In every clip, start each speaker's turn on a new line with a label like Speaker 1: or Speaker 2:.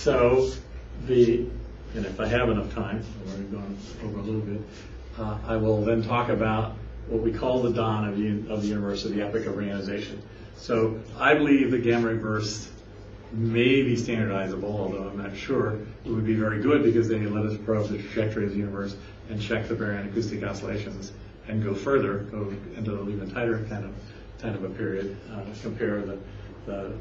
Speaker 1: So the, and if I have enough time, we're going over a little bit, uh, I will then talk about what we call the dawn of the, of the universe, or the epoch of reionization. So I believe the gamma ray bursts may be standardizable, although I'm not sure. It would be very good because they let us probe the trajectory of the universe and check the baryon acoustic oscillations and go further, go into an even tighter kind of kind of a period, uh, compare the, the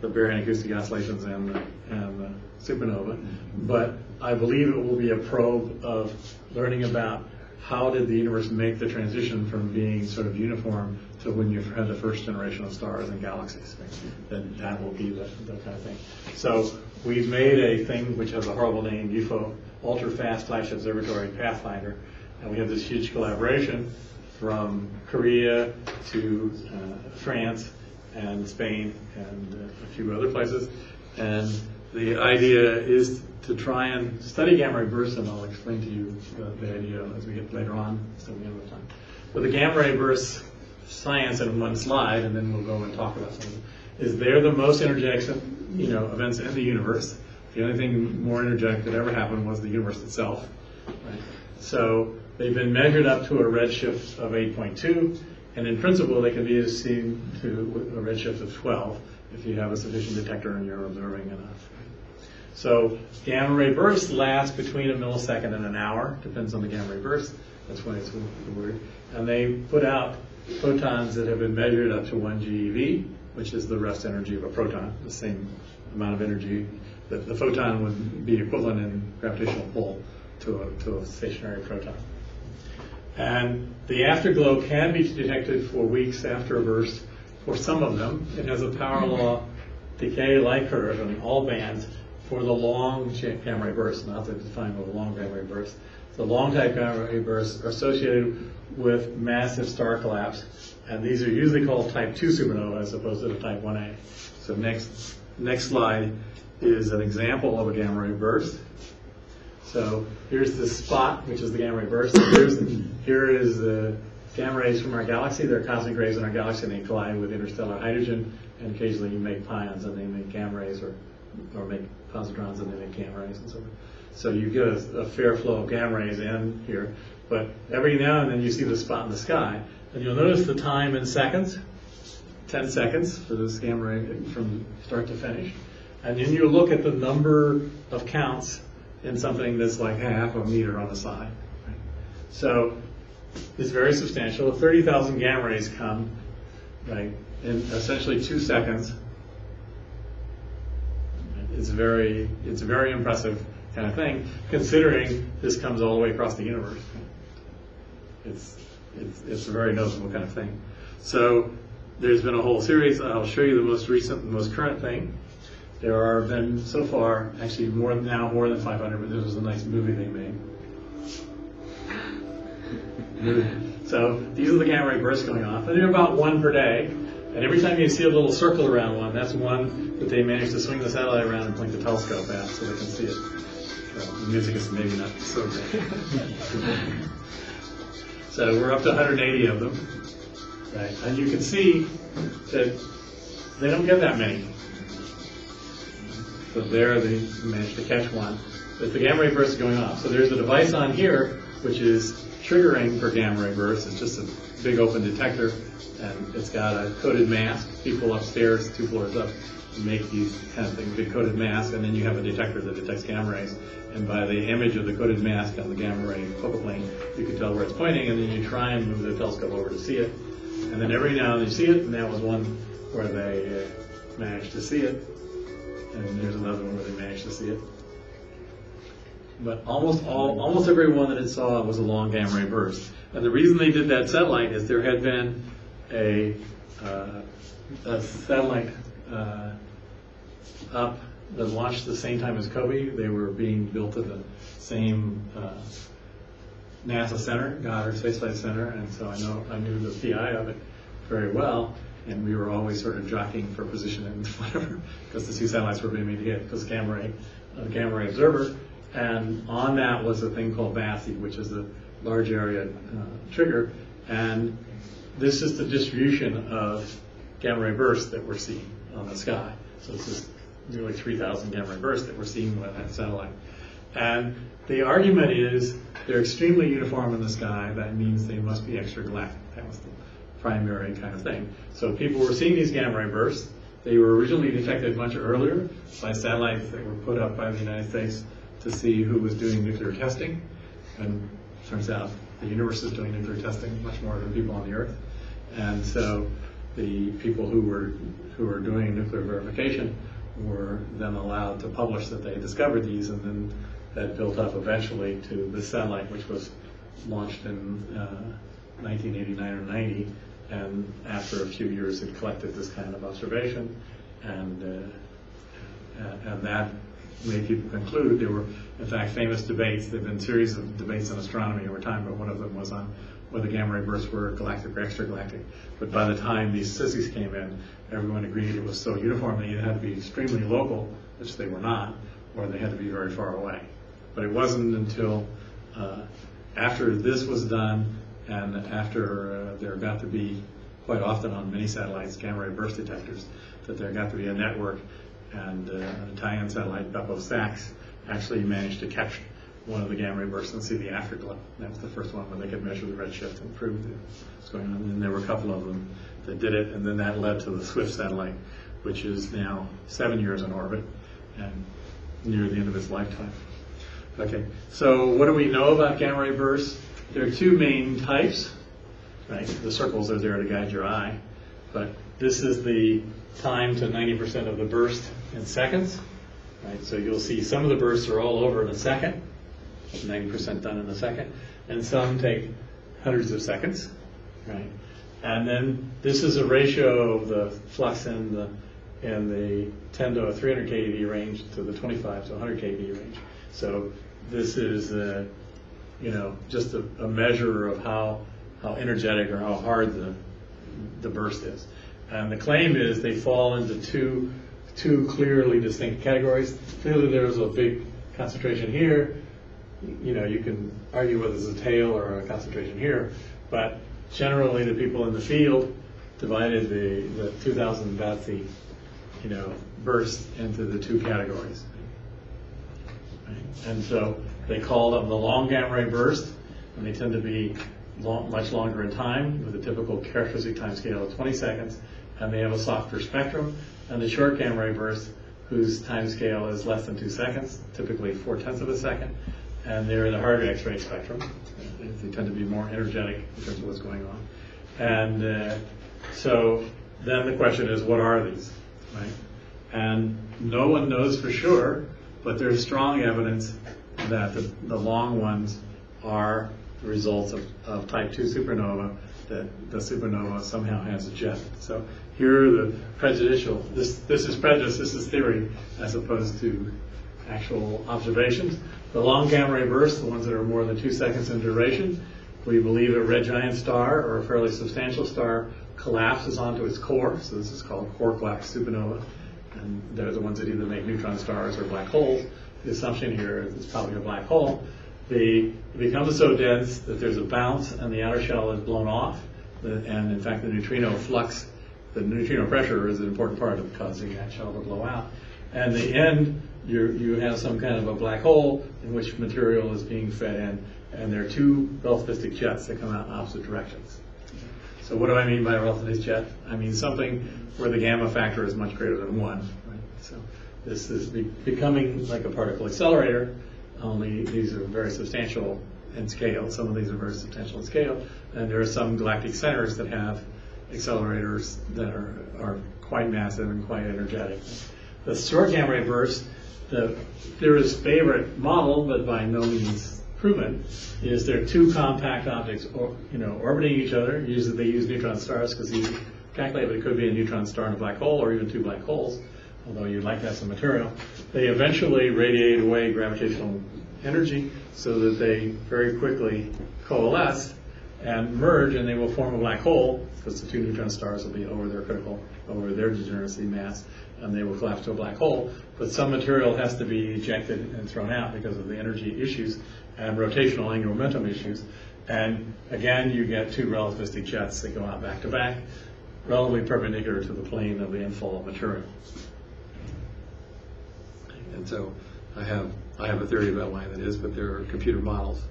Speaker 1: the baryon acoustic oscillations and the, and the supernova. But I believe it will be a probe of learning about how did the universe make the transition from being sort of uniform to when you had the first generation of stars and galaxies? Then that will be the, the kind of thing. So we've made a thing which has a horrible name, UFO, Ultra Fast Flash Observatory Pathfinder, and we have this huge collaboration from Korea to uh, France and Spain and uh, a few other places. And the idea is to try and study gamma ray bursts, and I'll explain to you the, the idea as we get later on, so we have time. But the gamma ray bursts science in one slide, and then we'll go and talk about some of them, is they're the most energetic you know, events in the universe. The only thing more energetic that ever happened was the universe itself. Right? So they've been measured up to a redshift of 8.2, and in principle they can be seen to a redshift of 12 if you have a sufficient detector and you're observing enough. So gamma ray bursts last between a millisecond and an hour, depends on the gamma ray burst. That's why it's weird. And they put out photons that have been measured up to 1 GeV, which is the rest energy of a proton, the same amount of energy that the photon would be equivalent in gravitational pull to a, to a stationary proton. And the afterglow can be detected for weeks after a burst. For some of them, it has a power mm-hmm. law decay light curve in all bands for the long gamma ray bursts, not the define what a long gamma ray burst. The long type gamma ray bursts are associated with massive star collapse, and these are usually called type 2 supernova as opposed to the type 1a. So next, next slide is an example of a gamma ray burst. So here's the spot, which is the gamma ray burst. Here's, here is the gamma rays from our galaxy. They're cosmic rays in our galaxy, and they collide with interstellar hydrogen, and occasionally you make pions, and they make gamma rays, or, or make positrons, and they make gamma rays, and so forth. So you get a, a fair flow of gamma rays in here, but every now and then you see the spot in the sky, and you'll notice the time in seconds, 10 seconds for this gamma ray from start to finish. And then you look at the number of counts in something that's like half a meter on the side. So it's very substantial. 30,000 gamma rays come right, in essentially two seconds. It's very, it's a very impressive kind of thing, considering this comes all the way across the universe. It's, it's, it's a very noticeable kind of thing. So there's been a whole series. I'll show you the most recent, the most current thing. There are been so far, actually more now more than 500, but this was a nice movie they made. so these are the gamma ray bursts going off, and they're about one per day. And every time you see a little circle around one, that's one that they managed to swing the satellite around and point the telescope at so they can see it. Well, the music is maybe not so great. so we're up to 180 of them. Right? And you can see that they don't get that many. So there they managed to catch one. But the gamma ray burst is going off. So there's a device on here which is triggering for gamma ray bursts. It's just a big open detector and it's got a coded mask. People upstairs, two floors up, make these kind of things, big coded mask, and then you have a detector that detects gamma rays. And by the image of the coded mask on the gamma ray focal plane, you can tell where it's pointing, and then you try and move the telescope over to see it. And then every now and then you see it, and that was one where they uh, managed to see it. And there's another one where they managed to see it. But almost all, almost every one that it saw was a long gamma ray burst. And the reason they did that satellite is there had been a, uh, a satellite uh, up that launched the same time as COBE. They were being built at the same uh, NASA center, Goddard Space Flight Center, and so I know I knew the PI of it very well, and we were always sort of jockeying for position and whatever, because the two satellites were being made to hit, because gamma ray, uh, gamma ray observer, and on that was a thing called BATSE, which is a large area uh, trigger, and this is the distribution of gamma ray bursts that we're seeing on the sky. So this is nearly 3,000 gamma ray bursts that we're seeing by that satellite. And the argument is they're extremely uniform in the sky. That means they must be extragalactic. That was the primary kind of thing. So people were seeing these gamma ray bursts. They were originally detected much earlier by satellites that were put up by the United States to see who was doing nuclear testing. And turns out the universe is doing nuclear testing much more than people on the Earth. And so the people who were who were doing nuclear verification were then allowed to publish that they discovered these, and then that built up eventually to the satellite, which was launched in uh, 1989 or 90. And after a few years, it collected this kind of observation, and uh, uh, and that made people conclude there were, in fact, famous debates. There have been series of debates on astronomy over time, but one of them was on whether gamma ray bursts were galactic or extragalactic. But by the time these sissies came in, everyone agreed it was so uniform that either had to be extremely local, which they were not, or they had to be very far away. But it wasn't until uh, after this was done and after uh, there got to be quite often on many satellites gamma ray burst detectors that there got to be a network and uh, an Italian satellite, BeppoSAX, actually managed to catch one of the gamma ray bursts and see the afterglow. That was the first one where they could measure the redshift and prove what's going on. And there were a couple of them that did it, and then that led to the Swift satellite, which is now seven years in orbit and near the end of its lifetime. Okay, so what do we know about gamma ray bursts? There are two main types, right? The circles are there to guide your eye, but this is the time to 90% of the burst in seconds, right? So you'll see some of the bursts are all over in a second, 90% done in a second, and some take hundreds of seconds, right? And then this is a ratio of the flux in the in the 10 to 300 keV range to the 25 to 100 keV range. So this is, uh, you know, just a, a measure of how how energetic or how hard the the burst is. And the claim is they fall into two two clearly distinct categories. Clearly, there's a big concentration here. You know, you can argue whether it's a tail or a concentration here, but generally, the people in the field divided the, the 2,000 BATSE, you know, burst into the two categories. Right? And so they call them the long gamma ray burst, and they tend to be long, much longer in time with a typical characteristic time scale of 20 seconds, and they have a softer spectrum. And the short gamma ray burst, whose time scale is less than two seconds, typically four tenths of a second, and they're in the harder X-ray spectrum. They tend to be more energetic in terms of what's going on. And uh, so then the question is, what are these, right? And no one knows for sure, but there's strong evidence that the, the long ones are the results of, of type 2 supernova, that the supernova somehow has a jet. So here are the prejudicial, this, this is prejudice, this is theory, as opposed to actual observations. The long gamma ray bursts, the ones that are more than two seconds in duration, we believe a red giant star or a fairly substantial star collapses onto its core. So this is called core collapse supernova. And they're the ones that either make neutron stars or black holes. The assumption here is it's probably a black hole. It becomes so dense that there's a bounce and the outer shell is blown off. And in fact, the neutrino flux, the neutrino pressure is an important part of causing that shell to blow out. And the end, you you have some kind of a black hole in which material is being fed in, and there are two relativistic jets that come out in opposite directions. So what do I mean by a relativistic jet? I mean something where the gamma factor is much greater than one. Right? So this is be- becoming like a particle accelerator, only these are very substantial in scale. Some of these are very substantial in scale, and there are some galactic centers that have accelerators that are, are quite massive and quite energetic. The short gamma ray burst, the theorist's favorite model, but by no means proven, is there are two compact objects, or, you know, orbiting each other. Usually they use neutron stars because you calculate it could be a neutron star and a black hole, or even two black holes. Although you'd like to have some material, they eventually radiate away gravitational energy so that they very quickly coalesce and merge, and they will form a black hole because the two neutron stars will be over their critical, over their degeneracy mass, and they will collapse to a black hole. But some material has to be ejected and thrown out because of the energy issues and rotational angular momentum issues. And again, you get two relativistic jets that go out back to back, relatively perpendicular to the plane of the of material. And so I have, I have a theory about why that is, but there are computer models.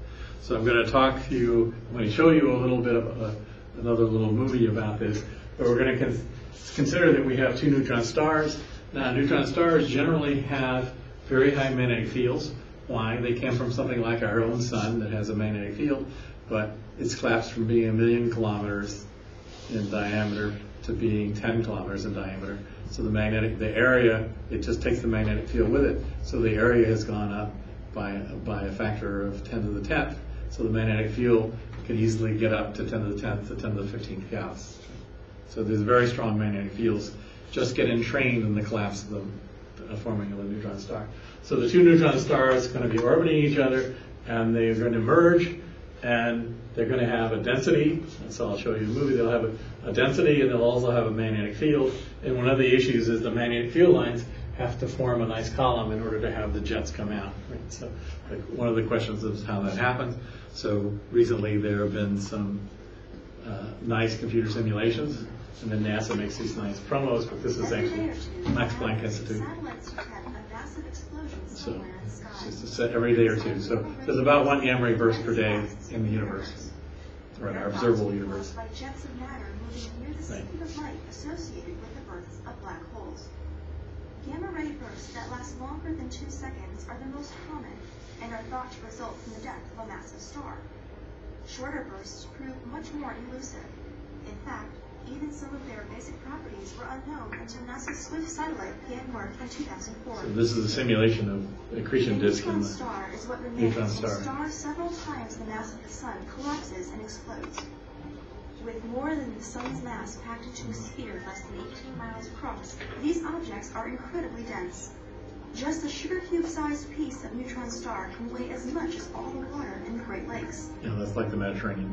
Speaker 1: So I'm going to talk to you, I'm going to show you a little bit of a, another little movie about this, but we're going to con- consider that we have two neutron stars. Now, neutron stars generally have very high magnetic fields. Why? They came from something like our own sun that has a magnetic field, but it's collapsed from being a million kilometers in diameter to being 10 kilometers in diameter. So the magnetic, the area, it just takes the magnetic field with it. So the area has gone up by, by a factor of 10 to the 10th. So the magnetic field can easily get up to 10 to the 10th to 10 to the 15th Gauss. So there's very strong magnetic fields just get entrained in the collapse of the forming of a neutron star. So the two neutron stars are going to be orbiting each other, and they're going to merge, and they're going to have a density. And so I'll show you the movie. They'll have a, a density, and they'll also have a magnetic field. And one of the issues is the magnetic field lines have to form a nice column in order to have the jets come out. Right? So like, one of the questions is how that happens. So recently there have been some uh, nice computer simulations, and then NASA makes these nice promos, but this is actually Max Planck Institute. So it's just a set every day or two. So there's about one gamma ray burst per day in the universe, or in our observable universe.
Speaker 2: By jets of matter moving near the
Speaker 1: Right.
Speaker 2: speed of light associated with the births of black holes. Gamma ray bursts that last longer than two seconds are the most common and are thought to result from the death of a massive star. Shorter bursts prove much more elusive. In fact, even some of their basic properties were unknown until NASA's SWIFT satellite began work in 2004.
Speaker 1: So this is a simulation of accretion
Speaker 2: A
Speaker 1: disk
Speaker 2: neutron
Speaker 1: the
Speaker 2: star is what remains when
Speaker 1: star.
Speaker 2: a star several times the mass of the sun collapses and explodes. With more than the sun's mass packed into a sphere less than 18 miles across, these objects are incredibly dense. Just a sugar cube-sized piece of neutron star can weigh as much as all the water in the Great Lakes.
Speaker 1: Know, that's like the Mediterranean.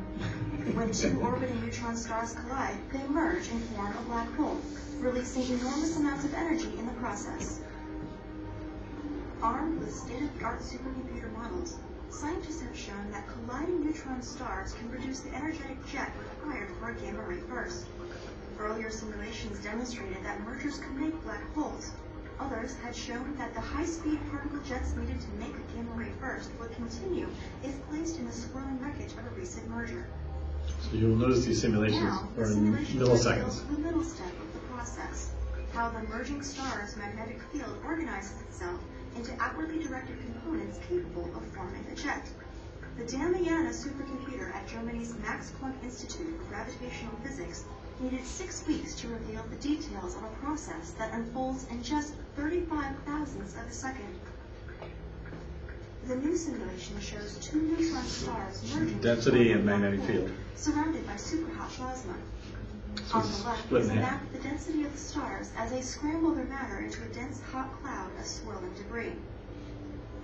Speaker 2: When two orbiting neutron stars collide, they merge and form a black hole, releasing enormous amounts of energy in the process. Armed with state-of-the-art supercomputer models, scientists have shown that colliding neutron stars can produce the energetic jet required for a gamma ray burst. Earlier simulations demonstrated that mergers can make black holes. Others had shown that the high-speed particle jets needed to make a gamma ray burst would continue if placed in the swirling wreckage of a recent merger.
Speaker 1: So you'll notice these simulations
Speaker 2: Now, the
Speaker 1: are in
Speaker 2: simulation
Speaker 1: milliseconds.
Speaker 2: reveals the middle step of the process, how the merging star's magnetic field organizes itself into outwardly directed components capable of forming a jet. The Damiana supercomputer at Germany's Max Planck Institute for Gravitational Physics needed six weeks to reveal the details of a process that unfolds in just 35 thousandths of a second. The new simulation shows two neutron stars merging.
Speaker 1: Density and magnetic field.
Speaker 2: Surrounded by superhot plasma.
Speaker 1: So
Speaker 2: On the left is
Speaker 1: in
Speaker 2: a map of the density of the stars as they scramble their matter into a dense hot cloud of swirling debris.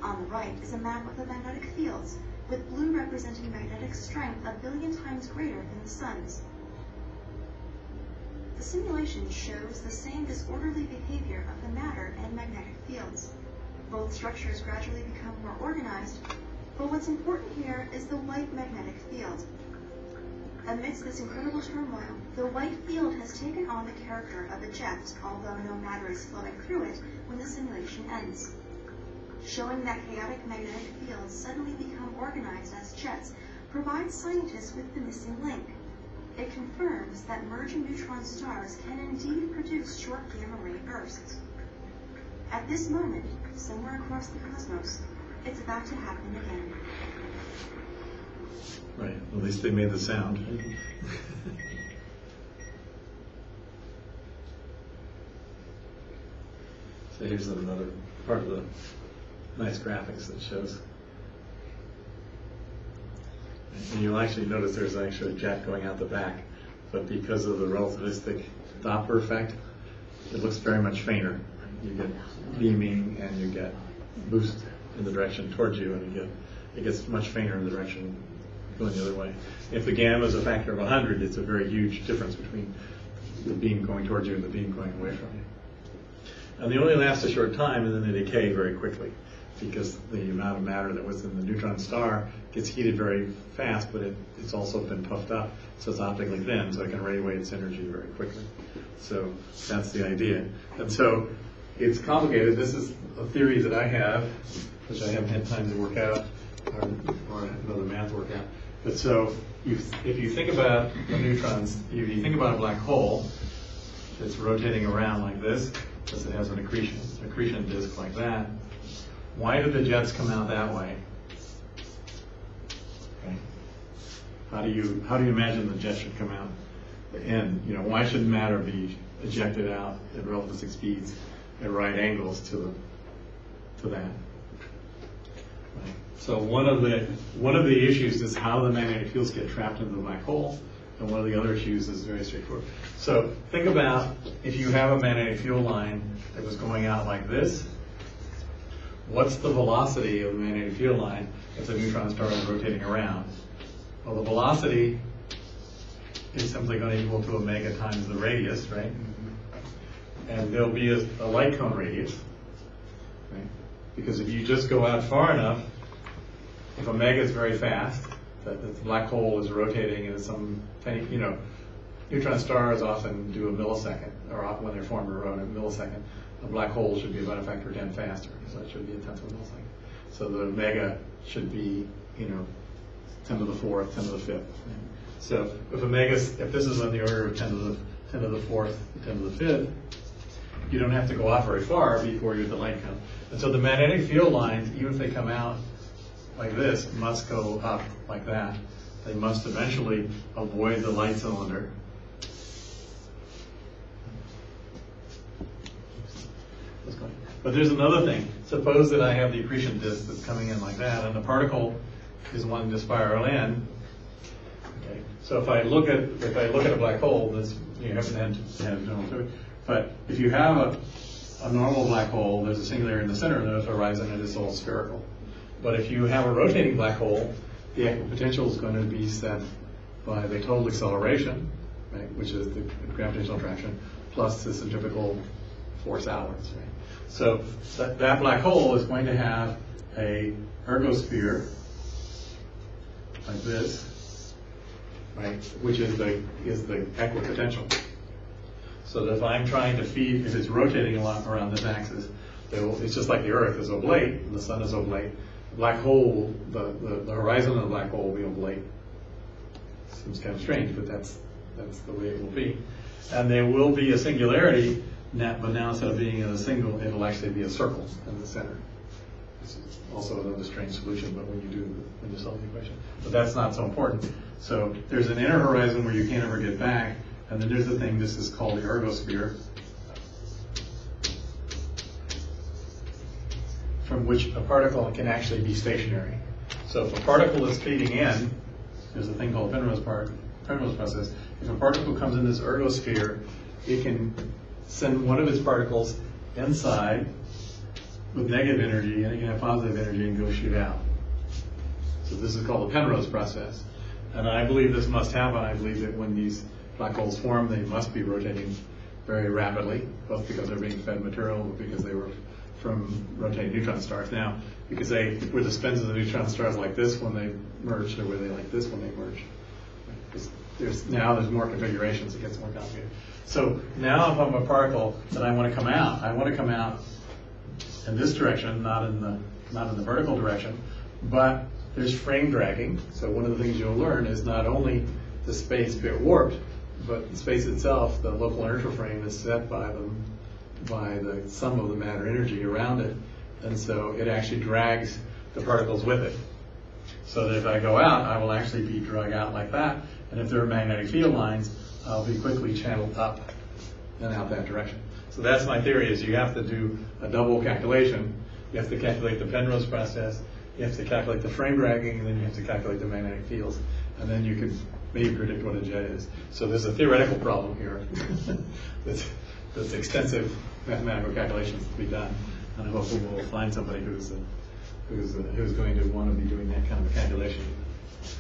Speaker 2: On the right is a map of the magnetic fields, with blue representing magnetic strength a billion times greater than the sun's. The simulation shows the same disorderly behavior of the matter and magnetic fields. Both structures gradually become more organized, but what's important here is the white magnetic field. Amidst this incredible turmoil, the white field has taken on the character of a jet, although no matter is flowing through it when the simulation ends. Showing that chaotic magnetic fields suddenly become organized as jets provides scientists with the missing link. It confirms that merging neutron stars can indeed produce short gamma ray bursts. At this moment, somewhere across the cosmos, it's about to happen again.
Speaker 1: Right, at least they made the sound. So here's another part of the nice graphics that shows. And you'll actually notice there's actually a jet going out the back, but because of the relativistic Doppler effect, it looks very much fainter. You get beaming and you get boost in the direction towards you, and you get it gets much fainter in the direction going the other way. If the gamma is a factor of 100, it's a very huge difference between the beam going towards you and the beam going away from you. And they only last a short time, and then they decay very quickly because the amount of matter that was in the neutron star gets heated very fast, but it, it's also been puffed up, so it's optically thin, so it can radiate its energy very quickly. So that's the idea. And so it's complicated. This is a theory that I have, which I haven't had time to work out, or, or another math work out. But so, you, if you think about the neutrons, if you think about a black hole, it's rotating around like this, because it has an accretion, accretion disk like that. Why do the jets come out that way? Okay. How do you, how do you imagine the jet should come out? End, you know, why should matter be ejected out at relativistic speeds at right angles to the, to that? Right. So one of the, one of the issues is how the magnetic fields get trapped into the black hole, and one of the other issues is very straightforward. So think about if you have a magnetic field line that was going out like this, what's the velocity of the magnetic field line if the neutron star is rotating around? Well, the velocity is simply going to equal to omega times the radius, right? Mm-hmm. And there'll be a, a light cone radius, right? Because if you just go out far enough, if omega is very fast, that the black hole is rotating in some tiny, you know, neutron stars often do a millisecond, or when they're formed around a millisecond. A black hole should be about a factor of 10 faster, so that should be a tenth of a millisecond. So the omega should be, you know, 10 to the fourth, 10 to the fifth. So if omega, if this is on the order of 10 to the 10 to the fourth, 10 to the fifth, you don't have to go out very far before you're at the light cone. And so the magnetic field lines, even if they come out like this, must go up like that. They must eventually avoid the light cylinder. But there's another thing. Suppose that I have the accretion disk that's coming in like that, and the particle is wanting to spiral in. Okay. So if I look at if I look at a black hole, that's you haven't had to have general theory. But if you have a, a normal black hole, there's a singularity in the center of the horizon, and it's all spherical. But if you have a rotating black hole, the equipotential is going to be set by the total acceleration, right, which is the gravitational attraction, plus the centrifugal force outwards. Right? So that, that black hole is going to have a ergosphere like this, right, which is the is the equipotential. So that if I'm trying to feed, if it's rotating a lot around this axis, will, it's just like the Earth is oblate, and the Sun is oblate. The black hole, the, the, the horizon of the black hole will be oblate. Seems kind of strange, but that's that's the way it will be. And there will be a singularity, now, but now instead of being in a single, it'll actually be a circle in the center. This is also another strange solution, but when you do when you solve the equation, but that's not so important. So there's an inner horizon where you can't ever get back, and then there's the thing. This is called the ergosphere, from which a particle can actually be stationary. So if a particle is feeding in, there's a thing called Penrose part, Penrose process. If a particle comes in this ergosphere, it can send one of its particles inside with negative energy, and it can have positive energy and go shoot out. So this is called the Penrose process. And I believe this must happen. I believe that when these black holes form, they must be rotating very rapidly, both because they're being fed material, but because they were from rotating neutron stars. Now, because they were the spins of the neutron stars like this when they merged, or were they like this when they merged? There's, now there's more configurations. It gets more complicated. So now, if I'm a particle that I want to come out, I want to come out in this direction, not in the not in the vertical direction, but there's frame dragging. So one of the things you'll learn is not only the space bit warped, but the space itself, the local inertial frame is set by the by the sum of the matter energy around it, and so it actually drags the particles with it. So that if I go out, I will actually be dragged out like that, and if there are magnetic field lines, I'll be quickly channeled up and out that direction. So that's my theory: is you have to do a double calculation. You have to calculate the Penrose process, you have to calculate the frame dragging, and then you have to calculate the magnetic fields, and then you can maybe predict what a jet is. So there's a theoretical problem here. that's, there's extensive mathematical calculations to be done, and I hope we will find somebody who's who's who's going to want to be doing that kind of a calculation.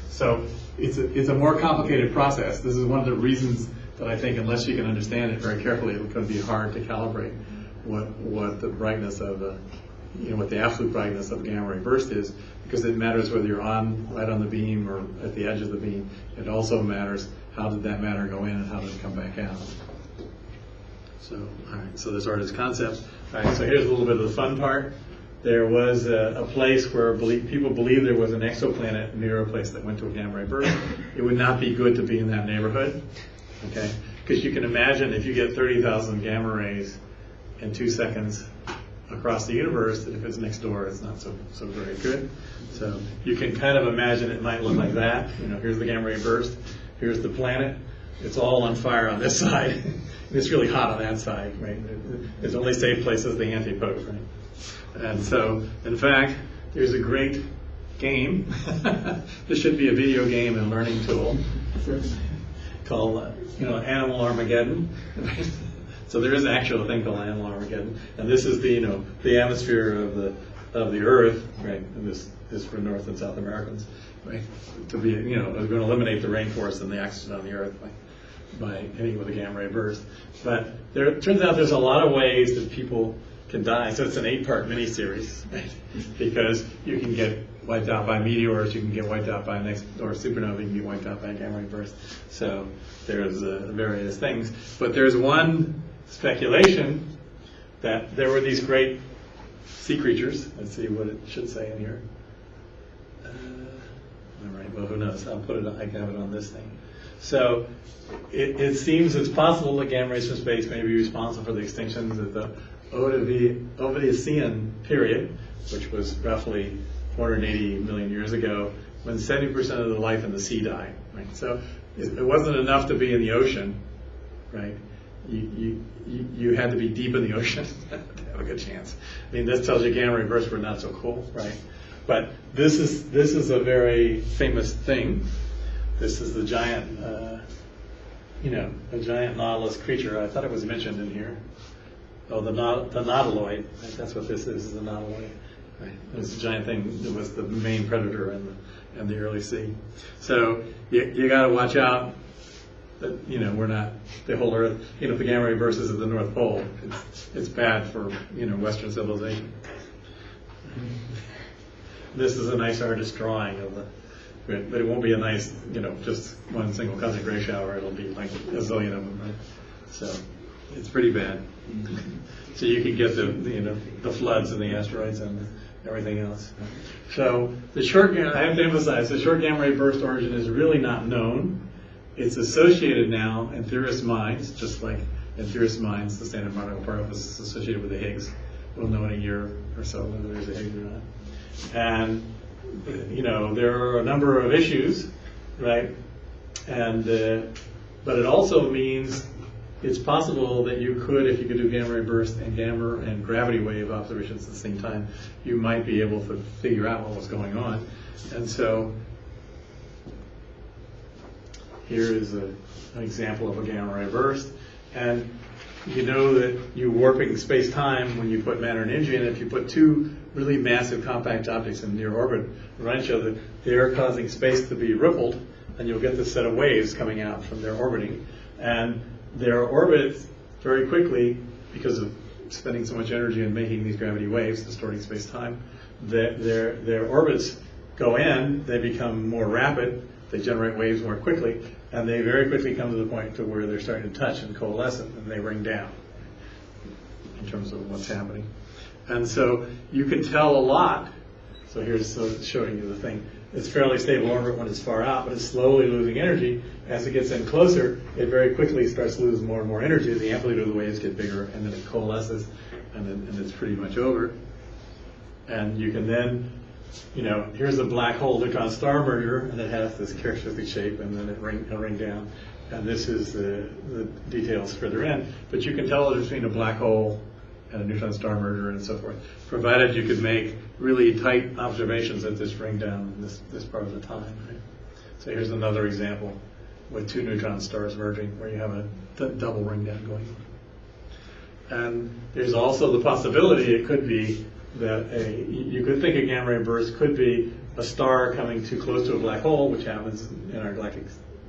Speaker 1: So it's a, it's a more complicated process. This is one of the reasons that I think unless you can understand it very carefully, going to be hard to calibrate what what the brightness of the you know what the absolute brightness of gamma ray burst is, because it matters whether you're on right on the beam or at the edge of the beam. It also matters how did that matter go in and how did it come back out. So, all right. So this are his concepts. All right, so here's a little bit of the fun part. There was a, a place where belie- people believe there was an exoplanet near a place that went to a gamma ray burst. It would not be good to be in that neighborhood, okay? Because you can imagine if you get 30,000 gamma rays in two seconds across the universe, that if it's next door, it's not so, so very good. So you can kind of imagine it might look like that. You know, here's the gamma ray burst, here's the planet. It's all on fire on this side. it's really hot on that side, right? Its only safe places the antipode, right? And so, in fact, there's a great game. this should be a video game and learning tool called, you know, Animal Armageddon. so there is an actual thing called Animal Armageddon, and this is the, you know, the atmosphere of the of the Earth, right? And this is for North and South Americans, right? To be, you know, going to eliminate the rainforest and the oxygen on the Earth by by hitting with a gamma ray burst. But there turns out there's a lot of ways that people can die. So it's an eight-part miniseries? Because you can get wiped out by meteors, you can get wiped out by a next or supernova, you can get wiped out by a gamma ray burst. So there's uh, various things. But there's one speculation that there were these great sea creatures. Let's see what it should say in here. Uh, all right. Well, who knows? I'll put it. I can have it on this thing. So it, it seems it's possible that gamma rays from space may be responsible for the extinctions of the Ovidiv- Ordovician period, which was roughly 480 million years ago, when 70% of the life in the sea died. Right. So it, wasn't enough to be in the ocean, right? You, you, you, had to be deep in the ocean to have a good chance. I mean, this tells you gamma bursts were not so cool, right? But this is this is a very famous thing. This is the giant, uh, you know, a giant nautilus creature. I thought it was mentioned in here. Oh, the naut- the nautiloid. Right, That's what this is. Is the nautiloid. Right. It's a giant thing that was the main predator in the in the early sea. So you you got to watch out. That you know we're not the whole Earth. You know, the gamma ray burst is at the North Pole, it's, it's bad for you know Western civilization. This is a nice artist drawing of the, but but it won't be a nice, you know, just one single cosmic ray shower. It'll be like a zillion of them, right? So it's pretty bad. So you can get the, you know, the floods and the asteroids and everything else. So the short, I have to emphasize, the short gamma ray burst origin is really not known. It's associated now in theorist minds, just like in theorist minds, the standard particle particle is associated with the Higgs. We'll know in a year or so whether there's a Higgs or not. And, you know, there are a number of issues, right? And, uh, but it also means it's possible that you could, if you could do gamma ray burst and gamma and gravity wave observations at the same time, you might be able to figure out what was going on. And so here is a, an example of a gamma ray burst. And you know that you're warping space-time when you put matter and energy in. If you put two really massive compact objects in near orbit around each other, they are causing space to be rippled, and you'll get this set of waves coming out from their orbiting. And their orbits very quickly, because of spending so much energy in making these gravity waves, distorting space-time, their, their, their orbits go in, they become more rapid, they generate waves more quickly, and they very quickly come to the point to where they're starting to touch and coalesce and they ring down in terms of what's happening. And so you can tell a lot. So here's showing you the thing. It's fairly stable orbit when it's far out, but it's slowly losing energy. As it gets in closer, it very quickly starts to lose more and more energy. The amplitude of the waves get bigger, and then it coalesces, and then and it's pretty much over. And you can then, you know, here's a black hole neutron star merger, and it has this characteristic shape, and then it ring, it'll ring down. And this is the, the details further in. But you can tell difference between a black hole and a neutron star merger and so forth, provided you could make really tight observations at this ring down in this, this part of the time. Right? So here's another example with two neutron stars merging where you have a double ring down going on. And there's also the possibility it could be that a, you could think a gamma ray burst could be a star coming too close to a black hole, which happens in our galactic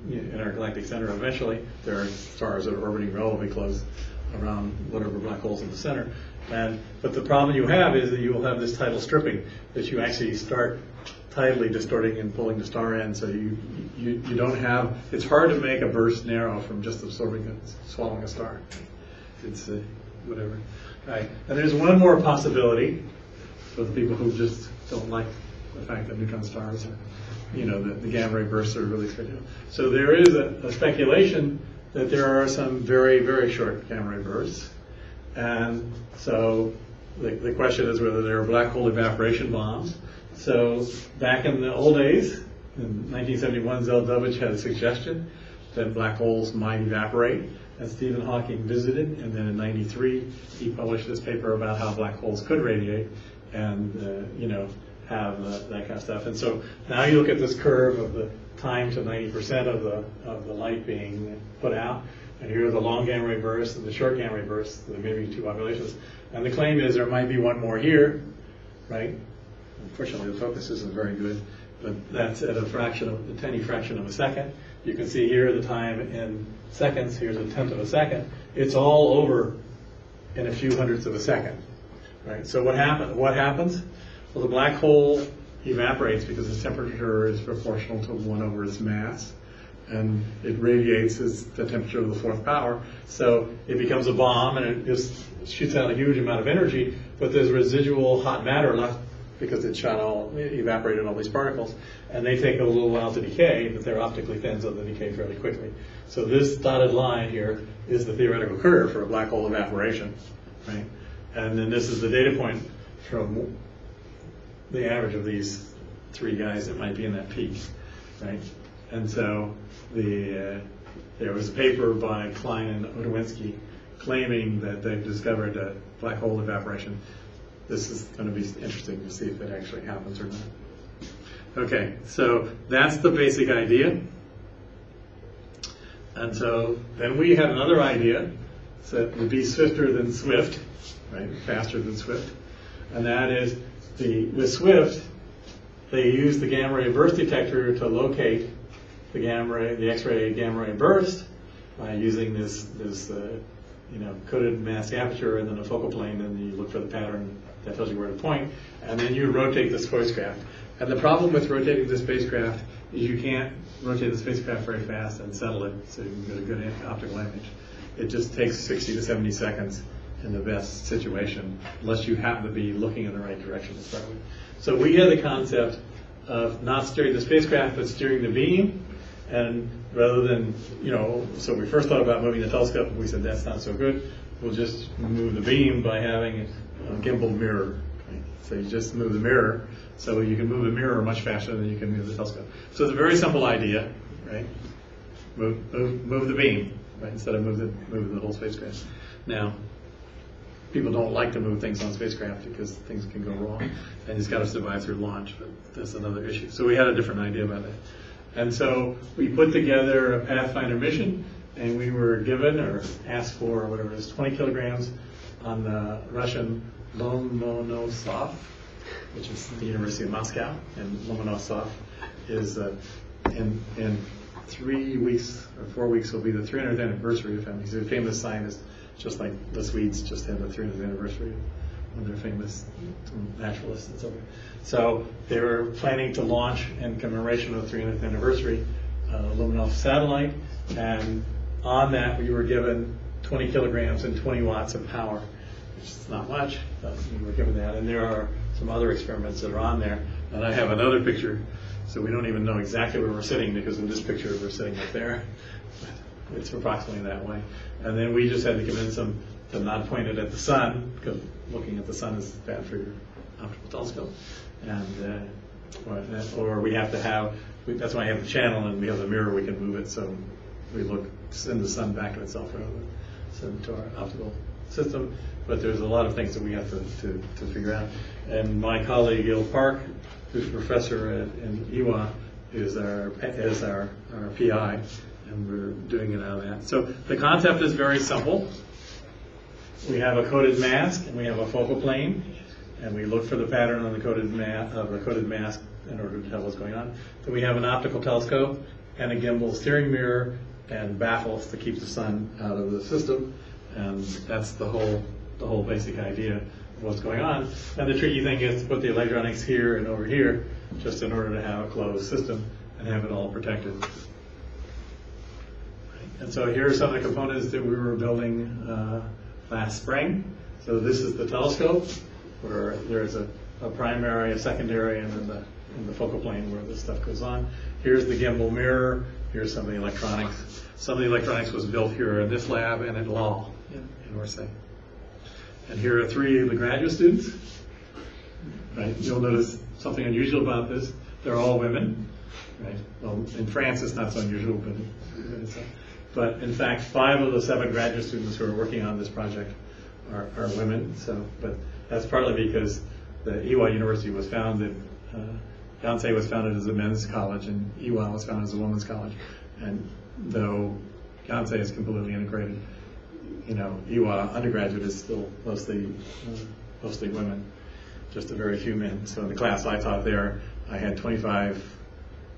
Speaker 1: in our galactic center eventually. There are stars that are orbiting relatively close around whatever black holes in the center. And but the problem you have is that you will have this tidal stripping that you actually start tidally distorting and pulling the star in. So you you, you don't have. It's hard to make a burst narrow from just absorbing a, swallowing a star. It's uh, whatever. Right, and there's one more possibility for the people who just don't like the fact that neutron stars are, you know, the, the gamma ray bursts are really spectacular. So there is a, a speculation that there are some very, very short gamma ray bursts. And so the, the question is whether there are black hole evaporation bombs. So back in the old days, in 1971, Zeldovich had a suggestion that black holes might evaporate. And Stephen Hawking visited, and then in '93, he published this paper about how black holes could radiate and, uh, you know, have uh, that kind of stuff. And so now you look at this curve of the time to 90% of the, of the light being put out, and here are the long gamma ray bursts and the short gamma ray bursts, the maybe two populations. And the claim is there might be one more here, right? Unfortunately, the focus isn't very good, but that's at a fraction of, a tiny fraction of a second. You can see here the time in seconds, here's a tenth of a second. It's all over in a few hundredths of a second, right? So what happen, what happens? Well, the black hole evaporates because its temperature is proportional to one over its mass, and it radiates as the temperature of the fourth power. So it becomes a bomb, and it just shoots out a huge amount of energy, but there's residual hot matter left because it shot all, it evaporated all these particles, and they take a little while to decay, but they're optically thin, so they decay fairly quickly. So this dotted line here is the theoretical curve for a black hole evaporation, right? And then this is the data point from the average of these three guys that might be in that peak, right? And so the uh, there was a paper by Cline and Otwinowski claiming that they've discovered a black hole evaporation. This is going to be interesting to see if it actually happens or not. Okay, so that's the basic idea. And so then we had another idea that would be swifter than Swift, right? Faster than Swift. And that is the with Swift, they use the gamma ray burst detector to locate the gamma ray, the X-ray gamma ray burst by using this this uh, you know coded mask aperture and then a focal plane, and you look for the pattern that tells you where to point, and then you rotate the spacecraft. And the problem with rotating the spacecraft is you can't rotate the spacecraft very fast and settle it so you can get a good optical image. It just takes 60 to 70 seconds in the best situation, unless you happen to be looking in the right direction to start with. So we had the concept of not steering the spacecraft, but steering the beam. And rather than, you know, so we first thought about moving the telescope, and we said that's not so good. We'll just move the beam by having a gimbal mirror. Right? So you just move the mirror, so you can move the mirror much faster than you can move the telescope. So it's a very simple idea, right? Move, move, move the beam, right? Instead of move the, move the whole spacecraft. Now, people don't like to move things on spacecraft because things can go wrong, and it's got to survive through launch. But that's another issue. So we had a different idea about that, and so we put together a Pathfinder mission, and we were given or asked for or whatever it is, 20 kilograms on the Russian Lomonosov, which is the University of Moscow, and Lomonosov is uh, in in three weeks or four weeks will be the 300th anniversary of him. He's a famous scientist just like the Swedes just had the 300th anniversary of their famous naturalists and so forth. So they were planning to launch in commemoration of the 300th anniversary uh, Luminov satellite, and on that we were given 20 kilograms and 20 watts of power, which is not much, we were given that. And there are some other experiments that are on there, and I have another picture, so we don't even know exactly where we're sitting because in this picture we're sitting up there. It's approximately that way. And then we just had to convince them to not point it at the sun, because looking at the sun is bad for your optical telescope. And, uh, or, or we have to have, we- that's why I have the channel and we have the mirror, we can move it so we look, send the sun back to itself rather than send it to our optical system. But there's a lot of things that we have to, to, to figure out. And my colleague, Il Park, who's a professor at, in Ewha, is our, is our, our PI, and we're doing it out of that. So the concept is very simple. We have a coded mask and we have a focal plane, and we look for the pattern on the of the coded mask in order to tell what's going on. Then we have an optical telescope and a gimbal steering mirror and baffles to keep the sun out of the system, and that's the whole the whole basic idea of what's going on. And the tricky thing is to put the electronics here and over here, just in order to have a closed system and have it all protected. And so here are some of the components that we were building uh, last spring. So this is the telescope, where there's a, a primary, a secondary, and then the, and the focal plane where this stuff goes on. Here's the gimbal mirror, here's some of the electronics. Some of the electronics was built here in this lab and at Law in, in Orsay. And here are three of the graduate students. Right, you'll notice something unusual about this, they're all women, right? Well, in France, it's not so unusual, but, it's, but in fact, five of the seven graduate students who are working on this project are, are women, so, but that's partly because the Ewha University was founded, uh, Yonsei was founded as a men's college and Ewha was founded as a women's college. And though Yonsei is completely integrated, you know, Ewha undergraduate is still mostly, uh, mostly women, just a very few men. So in the class I taught there, I had 25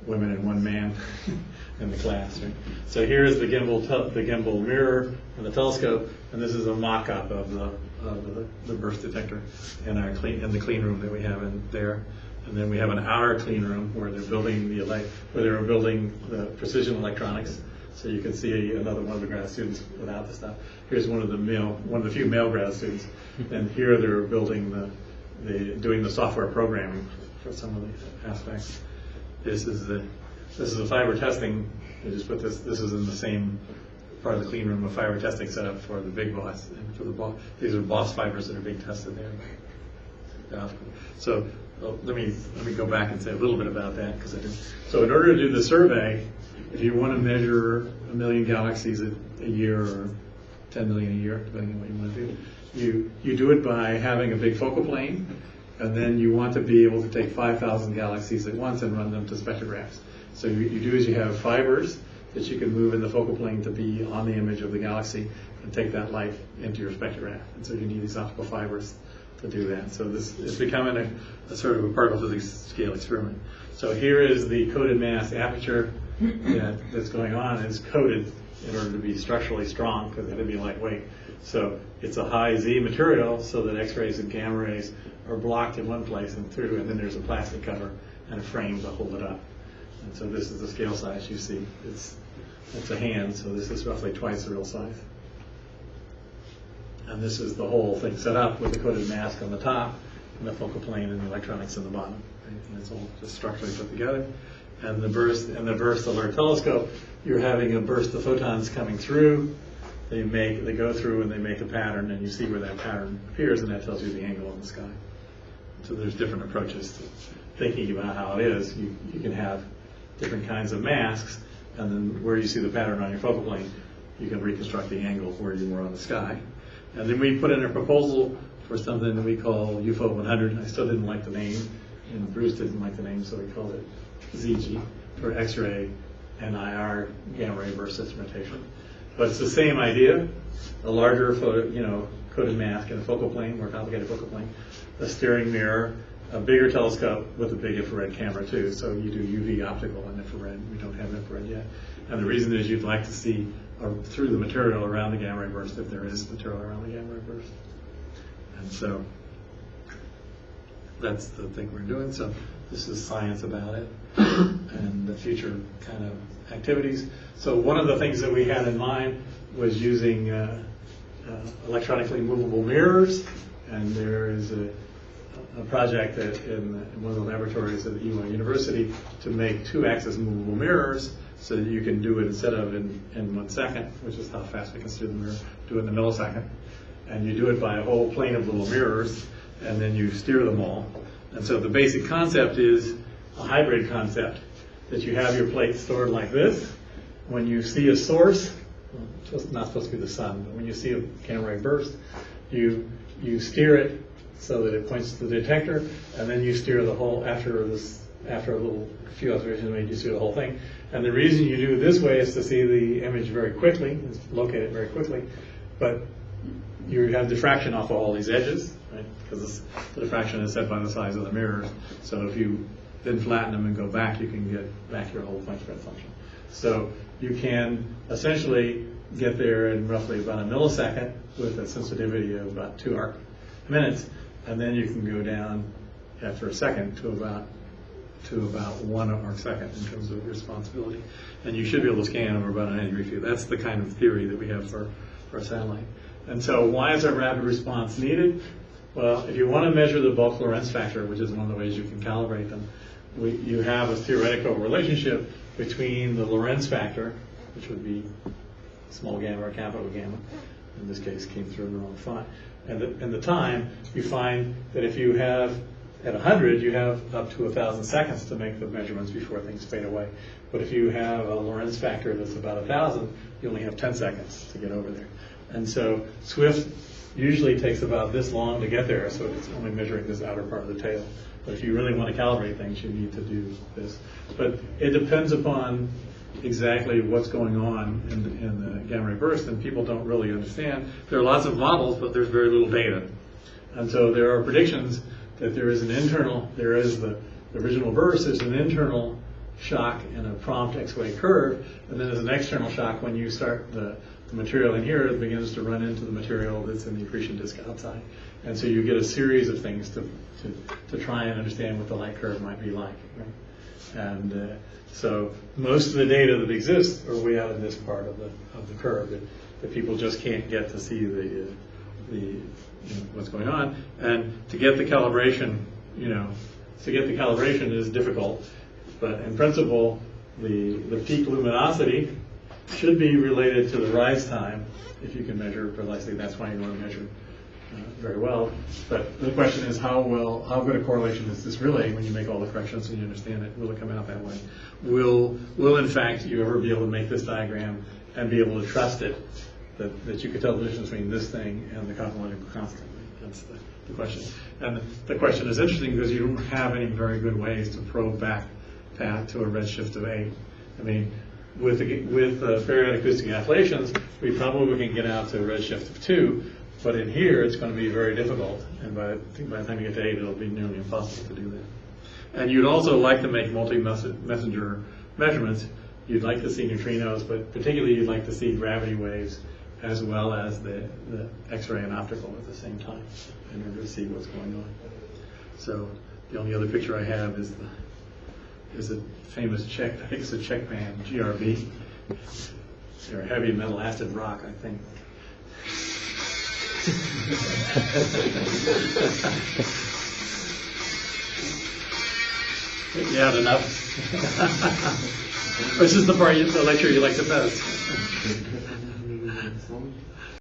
Speaker 1: women and one man in the class. Right? So here's the gimbal, the gimbal mirror and the telescope, and this is a mock-up of the, of the, the burst detector in our clean, in the clean room that we have in there. And then we have an outer clean room where they're building the where they're building the precision electronics. So you can see another one of the grad students without the stuff. Here's one of the male, one of the few male grad students, and here they're building the, the doing the software programming for some of the aspects. This is the this is the fiber testing. I just put this. This is in the same part of the clean room of fiber testing setup for the BigBOSS and for the BOSS. These are BOSS fibers that are being tested there. So well, let me let me go back and say a little bit about that because. So in order to do the survey, if you want to measure a million galaxies a, a year or 10 million a year, depending on what you want to do, you you do it by having a big focal plane, and then you want to be able to take 5,000 galaxies at once and run them to spectrographs. So you, you do is you have fibers that you can move in the focal plane to be on the image of the galaxy and take that light into your spectrograph. And so you need these optical fibers to do that. So this is becoming a, a sort of a particle physics scale experiment. So here is the coded mask aperture that, that's going on. It's coated in order to be structurally strong because it had to be lightweight. So it's a high Z material so that X-rays and gamma rays are blocked in one place and through, and then there's a plastic cover and a frame to hold it up. And so this is the scale size you see. It's, it's a hand, so this is roughly twice the real size. And this is the whole thing set up with the coded mask on the top and the focal plane and the electronics in the bottom. right? And it's all just structurally put together. And the burst and the burst alert telescope, you're having a burst of photons coming through. They make they go through and they make a pattern, and you see where that pattern appears, and that tells you the angle in the sky. So there's different approaches to thinking about how it is. You, you can have different kinds of masks, and then where you see the pattern on your focal plane, you can reconstruct the angle where you were on the sky. And then we put in a proposal for something that we call UFO 100. I still didn't like the name, and Bruce didn't like the name, so we called it ZG for X-ray and IR gamma ray burst instrumentation. But it's the same idea, a larger photo, you know, coded mask and a focal plane, more complicated focal plane, a steering mirror, a bigger telescope with a big infrared camera too. So you do UV optical and infrared. We don't have infrared yet. And the reason is you'd like to see through the material around the gamma ray burst if there is material around the gamma ray burst. And so that's the thing we're doing. So this is science about it and the future kind of activities. So one of the things that we had in mind was using uh, uh, electronically movable mirrors, and there is a, a project that in, in one of the laboratories at Ewha University to make two-axis movable mirrors so that you can do it instead of in, in one second, which is how fast we can steer the mirror, do it in a millisecond. And you do it by a whole plane of little mirrors, and then you steer them all. And so the basic concept is a hybrid concept, that you have your plate stored like this. When you see a source, it's not supposed to be the sun, but when you see a gamma ray burst, you, you steer it so that it points to the detector, and then you steer the whole, after this, after a little few observations made, you steer the whole thing. And the reason you do it this way is to see the image very quickly, locate it very quickly, but you have diffraction off of all these edges, right? Because the diffraction is set by the size of the mirrors. So if you then flatten them and go back, you can get back your whole point spread function. So you can essentially get there in roughly about a millisecond with a sensitivity of about two arc minutes, and then you can go down after a second to about to about one arc second in terms of responsibility. And you should be able to scan over about a 90 degree field. That's the kind of theory that we have for, for a satellite. And so why is a rapid response needed? Well, if you want to measure the bulk Lorentz factor, which is one of the ways you can calibrate them, we, you have a theoretical relationship between the Lorentz factor, which would be small gamma or capital gamma, in this case came through in the wrong font, and the, and the time, you find that if you have, at 100, you have up to 1,000 seconds to make the measurements before things fade away. But if you have a Lorentz factor that's about 1,000, you only have 10 seconds to get over there. And so Swift usually takes about this long to get there, so it's only measuring this outer part of the tail. But if you really want to calibrate things, you need to do this. But it depends upon exactly what's going on in, the- in the gamma ray burst, and people don't really understand. There are lots of models, but there's very little data. And so there are predictions that there is an internal, there is the, the original burst, there's an internal shock and a prompt X-ray curve, and then there's an external shock when you start the, the material in here, begins to run into the material that's in the accretion disk outside. And so you get a series of things to, to, to try and understand what the light curve might be like. Right? And uh, so most of the data that exists are way out in this part of the, of the curve that, that people just can't get to see the, uh, the, you know, what's going on. And to get the calibration, you know, to get the calibration is difficult. But in principle, the, the peak luminosity should be related to the rise time, if you can measure it precisely. That's why you want to measure uh, very well. But the question is, how well, how good a correlation is this really when you make all the corrections and you understand it? Will it come out that way? Will, will in fact you ever be able to make this diagram and be able to trust it, that, that you could tell the difference between this thing and the cosmological constant? That's the, the question. And the question is interesting because you don't have any very good ways to probe back path to a redshift of eight. I mean, with, with uh, acoustic oscillations, we probably can get out to a redshift of two, but in here, it's going to be very difficult, and by, I think by the time you get to eight, it'll be nearly impossible to do that. And you'd also like to make multi-messenger measurements. You'd like to see neutrinos, but particularly you'd like to see gravity waves as well as the, the X-ray and optical at the same time in order to see what's going on. So the only other picture I have is the is a famous Czech, I think it's a Czech band, GRB. They're heavy metal acid rock, I think. You had enough? This is the part, you- the lecture you like the best.